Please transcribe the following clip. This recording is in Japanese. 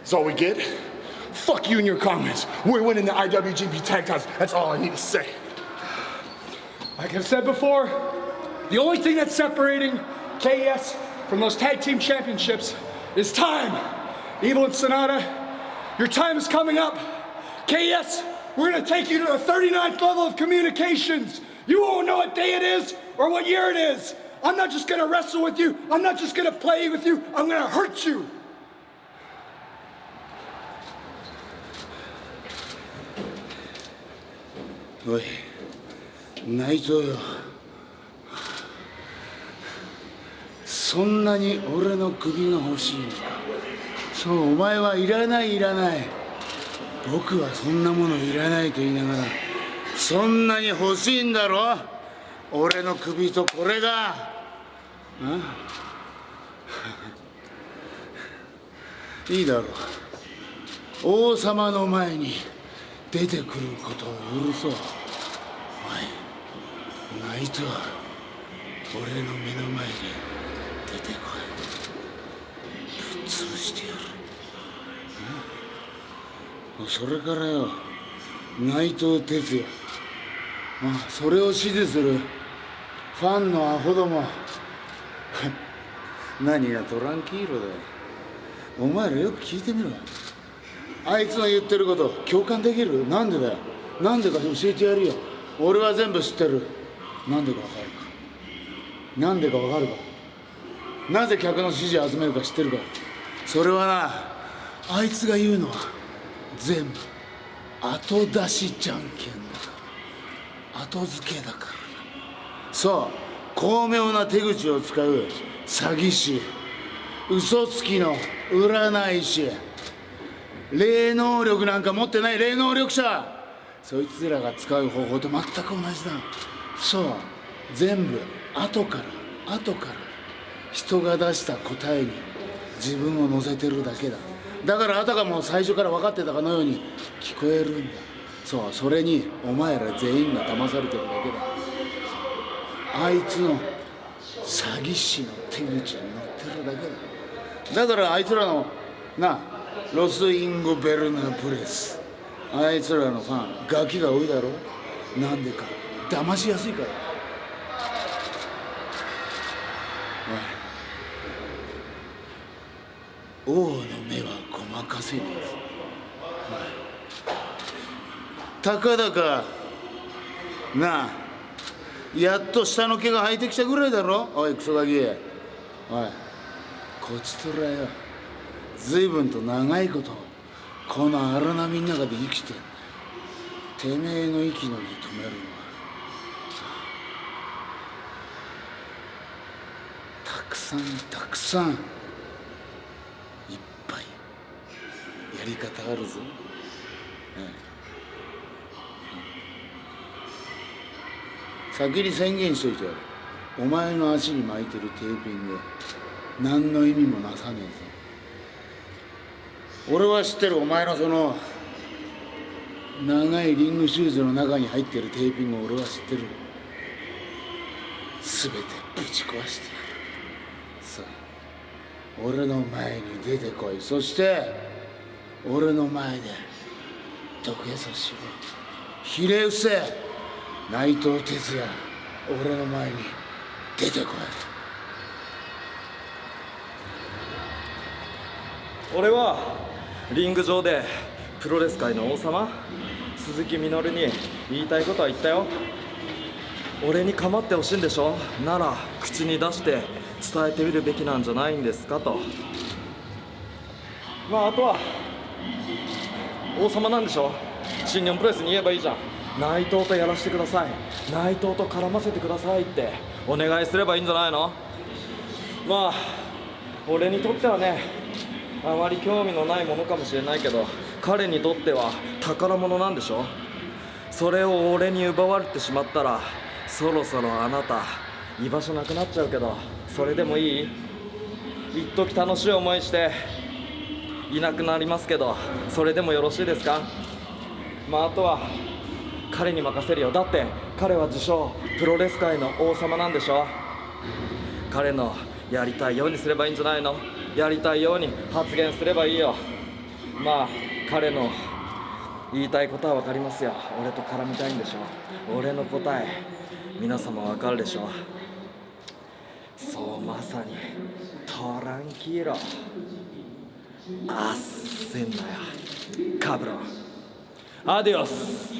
That's all we get. Fuck you and your comments. We're winning the IWGP tag titles. That's all I need to say. Like I've said before, the only thing that's separating KES from those tag team championships is time. Evil and Sonata, your time is coming up. KES, we're gonna take you to the 39th level of communications. You won't know what day it is or what year it is. I'm not just gonna wrestle with you. I'm not just gonna play with you. I'm gonna hurt you. おい内藤よ。そんなに俺の首が欲しいのかそうお前はいらないいらない。僕はそんなものいらないと言いながらそんなに欲しいんだろ。俺の首とこれがいいだろう。王様の前に出てくることを許そうおいナイト俺の目の前に出てこい。ぶっ潰してやる。それからよ内藤哲也。まあそれを支持する。ファンのアホども。何がトランキーロだよ。お前らよく聞いてみろ。あいつの言ってること共感できる？なんでだよ？なんでか教えてやるよ。俺は全部知ってる。なんでかわかるか？なんでかわかるか？なぜ客の支持を集めるか知ってるか？それはなあいつが言うのは全部後出しじゃんけんだから。後付けだからなそう。巧妙な手口を使う詐欺師。嘘つきの占い師。霊能力なんか持ってない。霊能力者。そいつらが使う方法と全く同じだ。そう。全部後から後から人が出した答えに自分を乗せてるだけだ。だからあたかも最初から分かってたかのように聞こえるんだ。そう。それにお前ら全員が騙されてるだけだ。あいつの詐欺師の手口に乗ってるだけだ。だからあいつらのなロス・インゴ・ベルナ・プレス。あいつらのファンガキが多いだろ。なんでか。騙しやすいから。おい。王の目はごまかせねえぞ。たかだか。なあ。やっと下の毛が生えてきたぐらいだろ。おいクソガキ。おい。こちとらよ。随分と長いことこの荒波の中で生きててめえの息の根止めるのはたくさんたくさんいっぱいやり方あるぞ、ええ、先に宣言しといてやる。お前の足に巻いてるテーピング何の意味もなさねえぞ俺は知ってる。お前のその長いリングシューズの中に入ってるテーピングを俺は知ってる。全てぶち壊してやる。さあ俺の前に出てこい。そして俺の前で土下座しろひれ伏せ内藤哲也俺の前に出てこい。俺はリング上でプロレス界の王様鈴木みのるに言いたいことは言ったよ。俺に構ってほしいんでしょ？なら口に出して伝えてみるべきなんじゃないんですかと。まああとは王様なんでしょ？新日本プロレスに言えばいいじゃん。内藤とやらせてください。内藤と絡ませてくださいってお願いすればいいんじゃないの？まあ俺にとってはねあまり興味のないものかもしれないけど彼にとっては宝物なんでしょ？それを俺に奪われてしまったらそろそろあなた居場所なくなっちゃうけどそれでもいい？一時楽しい思いしていなくなりますけどそれでもよろしいですか？まああとは彼に任せるよ。だって彼は自称プロレス界の王様なんでしょ？彼のやりたいようにすればいいんじゃないの？やりたいように発言すればいいよ。まあ彼の言いたいことは分かりますよ。俺と絡みたいんでしょ俺の答え皆様分かるでしょそうまさにトランキーロあっせんなよ。カブロンアディオス。